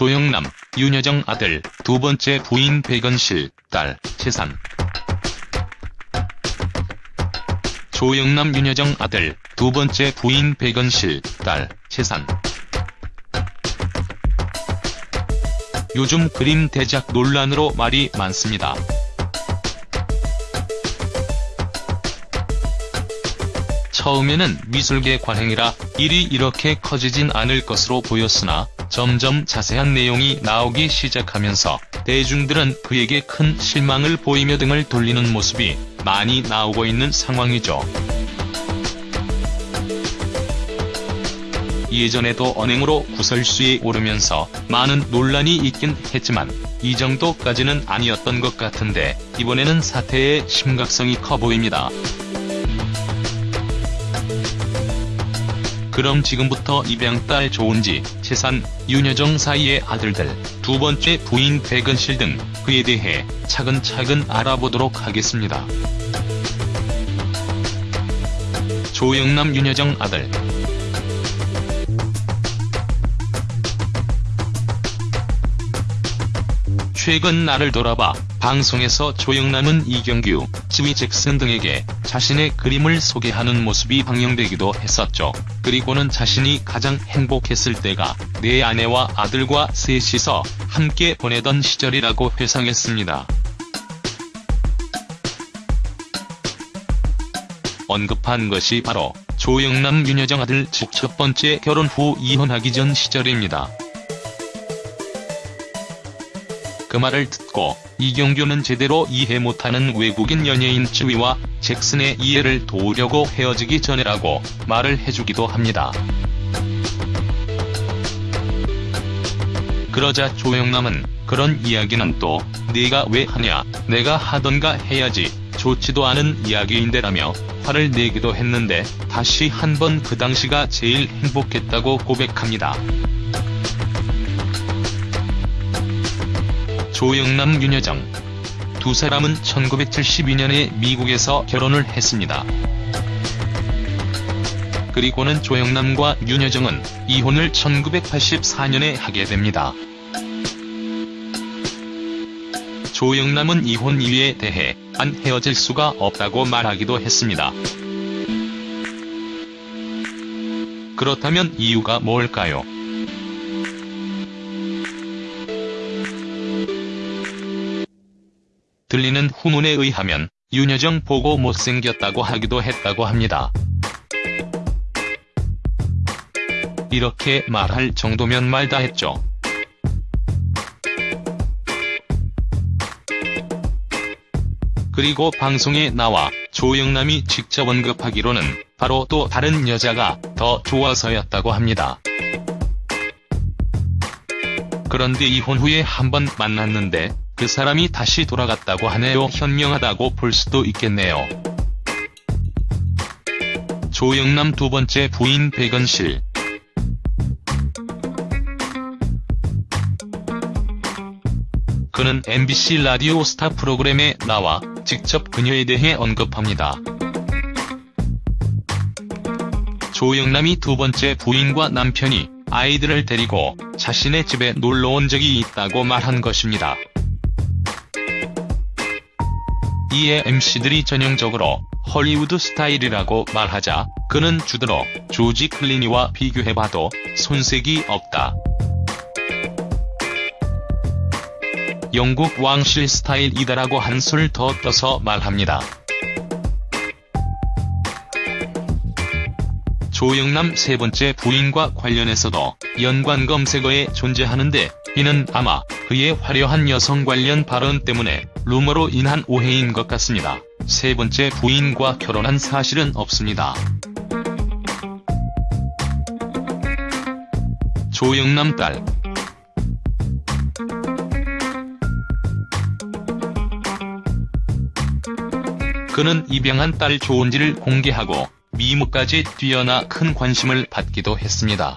조영남, 윤여정 아들, 두 번째 부인 백은실, 딸, 재산. 조영남 윤여정 아들, 두 번째 부인 백은실, 딸, 재산. 요즘 그림 대작 논란으로 말이 많습니다. 처음에는 미술계 관행이라 일이 이렇게 커지진 않을 것으로 보였으나 점점 자세한 내용이 나오기 시작하면서 대중들은 그에게 큰 실망을 보이며 등을 돌리는 모습이 많이 나오고 있는 상황이죠. 예전에도 언행으로 구설수에 오르면서 많은 논란이 있긴 했지만 이 정도까지는 아니었던 것 같은데 이번에는 사태의 심각성이 커 보입니다. 그럼 지금부터 입양딸 조은지, 재산, 윤여정 사이의 아들들, 두 번째 부인 백은실 등 그에 대해 차근차근 알아보도록 하겠습니다. 조영남 윤여정 아들 최근 나를 돌아봐 방송에서 조영남은 이경규, 지휘 잭슨 등에게 자신의 그림을 소개하는 모습이 방영되기도 했었죠. 그리고는 자신이 가장 행복했을 때가 내 아내와 아들과 셋이서 함께 보내던 시절이라고 회상했습니다. 언급한 것이 바로 조영남 윤여정 아들 즉첫 번째 결혼 후 이혼하기 전 시절입니다. 그 말을 듣고 이경규는 제대로 이해 못하는 외국인 연예인 쯔위와 잭슨의 이해를 도우려고 헤어지기 전에라고 말을 해주기도 합니다. 그러자 조영남은 그런 이야기는 또 네가 왜 하냐 내가 하던가 해야지 좋지도 않은 이야기인데라며 화를 내기도 했는데 다시 한번 그 당시가 제일 행복했다고 고백합니다. 조영남 윤여정 두 사람은 1972년에 미국에서 결혼을 했습니다. 그리고는 조영남과 윤여정은 이혼을 1984년에 하게 됩니다. 조영남은 이혼 이유에 대해 안 헤어질 수가 없다고 말하기도 했습니다. 그렇다면 이유가 뭘까요? 들리는 후문에 의하면 윤여정 보고 못생겼다고 하기도 했다고 합니다. 이렇게 말할 정도면 말다 했죠. 그리고 방송에 나와 조영남이 직접 언급하기로는 바로 또 다른 여자가 더 좋아서였다고 합니다. 그런데 이혼 후에 한 번 만났는데 그 사람이 다시 돌아갔다고 하네요. 현명하다고 볼 수도 있겠네요. 조영남 두 번째 부인 백은실 그는 MBC 라디오 스타 프로그램에 나와 직접 그녀에 대해 언급합니다. 조영남이 두 번째 부인과 남편이 아이들을 데리고 자신의 집에 놀러 온 적이 있다고 말한 것입니다. 이에 MC들이 전형적으로 헐리우드 스타일이라고 말하자 그는 주드로 조지 클리니와 비교해봐도 손색이 없다. 영국 왕실 스타일이다라고 한술 더 떠서 말합니다. 조영남 세 번째 부인과 관련해서도 연관 검색어에 존재하는데 이는 아마 그의 화려한 여성 관련 발언 때문에 루머로 인한 오해인 것 같습니다. 세 번째 부인과 결혼한 사실은 없습니다. 조영남 딸 그는 입양한 딸 조은지를 공개하고 미모까지 뛰어나 큰 관심을 받기도 했습니다.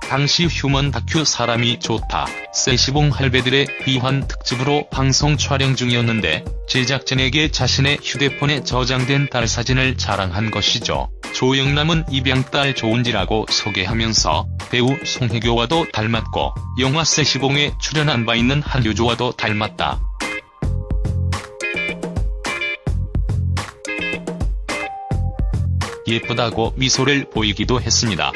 당시 휴먼 다큐 사람이 좋다, 세시봉 할배들의 귀환 특집으로 방송 촬영 중이었는데 제작진에게 자신의 휴대폰에 저장된 딸 사진을 자랑한 것이죠. 조영남은 입양딸 조은지라고 소개하면서 배우 송혜교와도 닮았고 영화 세시봉에 출연한 바 있는 한효조와도 닮았다. 예쁘다고 미소를 보이기도 했습니다.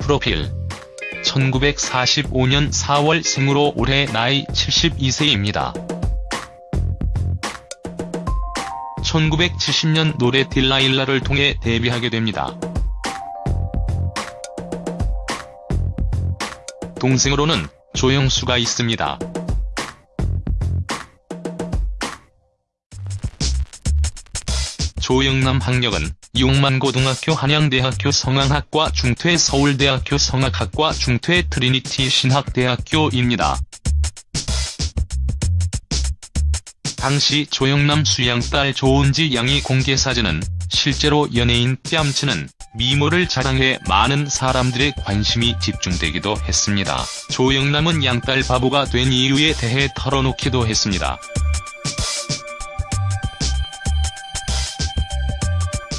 프로필 1945년 4월 생으로 올해 나이 72세입니다. 1970년 노래 딜라일라를 통해 데뷔하게 됩니다. 동생으로는 조영수가 있습니다. 조영남 학력은 용만고등학교 한양대학교 성악학과 중퇴 서울대학교 성악학과 중퇴 트리니티 신학대학교입니다. 당시 조영남 수양 딸 조은지 양이 공개사진은 실제로 연예인 뺨치는 미모를 자랑해 많은 사람들의 관심이 집중되기도 했습니다. 조영남은 양딸 바보가 된 이유에 대해 털어놓기도 했습니다.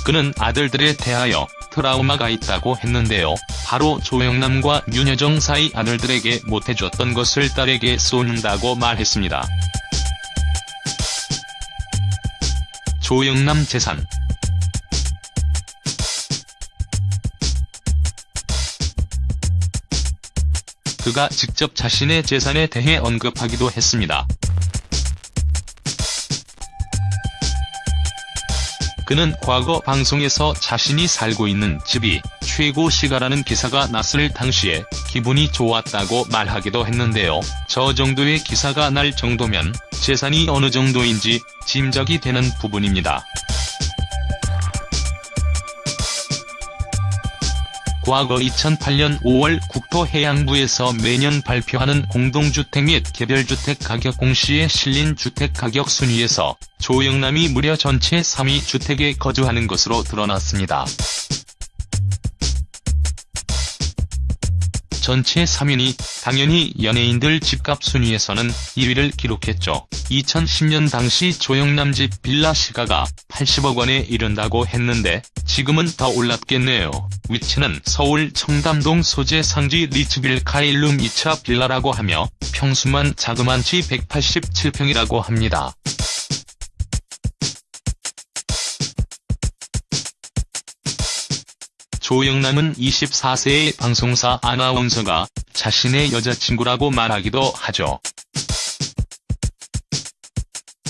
그는 아들들에 대하여 트라우마가 있다고 했는데요. 바로 조영남과 윤여정 사이 아들들에게 못해줬던 것을 딸에게 쏘는다고 말했습니다. 조영남 재산 그가 직접 자신의 재산에 대해 언급하기도 했습니다. 그는 과거 방송에서 자신이 살고 있는 집이 최고 시가라는 기사가 났을 당시에 기분이 좋았다고 말하기도 했는데요. 저 정도의 기사가 날 정도면 재산이 어느 정도인지 짐작이 되는 부분입니다. 과거 2008년 5월 국토해양부에서 매년 발표하는 공동주택 및 개별주택 가격 공시에 실린 주택 가격 순위에서 조영남이 무려 전체 3위 주택에 거주하는 것으로 드러났습니다. 전체 3위니 당연히 연예인들 집값 순위에서는 1위를 기록했죠. 2010년 당시 조영남 집 빌라 시가가 80억 원에 이른다고 했는데 지금은 더 올랐겠네요. 위치는 서울 청담동 소재 상지 리츠빌 카일룸 2차 빌라라고 하며 평수만 자그만치 187평이라고 합니다. 조영남은 24세의 방송사 아나운서가 자신의 여자친구라고 말하기도 하죠.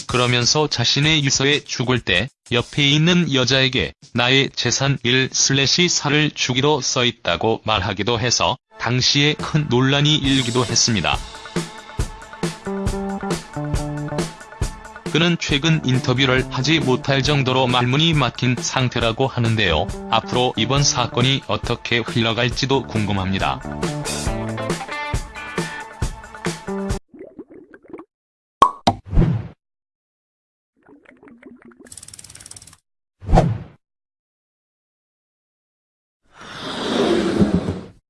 그러면서 자신의 유서에 죽을 때 옆에 있는 여자에게 나의 재산 1/4를 주기로 써있다고 말하기도 해서 당시에 큰 논란이 일기도 했습니다. 그는 최근 인터뷰를 하지 못할 정도로 말문이 막힌 상태라고 하는데요. 앞으로 이번 사건이 어떻게 흘러갈지도 궁금합니다.